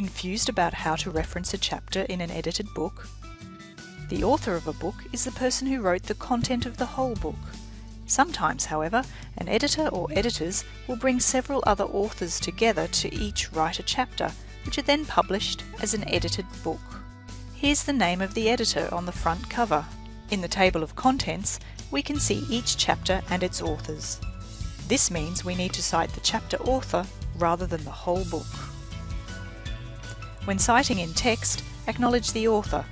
confused about how to reference a chapter in an edited book? The author of a book is the person who wrote the content of the whole book. Sometimes, however, an editor or editors will bring several other authors together to each write a chapter, which are then published as an edited book. Here's the name of the editor on the front cover. In the table of contents, we can see each chapter and its authors. This means we need to cite the chapter author rather than the whole book. When citing in text, acknowledge the author,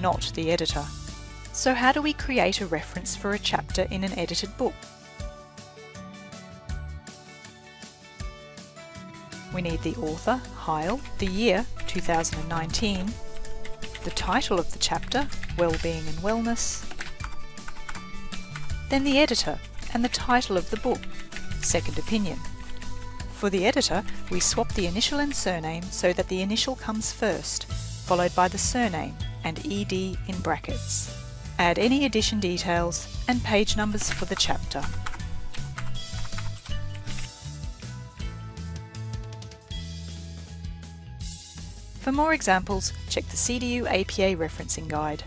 not the editor. So how do we create a reference for a chapter in an edited book? We need the author, Heil, the year, 2019, the title of the chapter, Wellbeing and Wellness, then the editor and the title of the book, Second Opinion. For the editor, we swap the initial and surname so that the initial comes first, followed by the surname and ed in brackets. Add any edition details and page numbers for the chapter. For more examples, check the CDU APA referencing guide.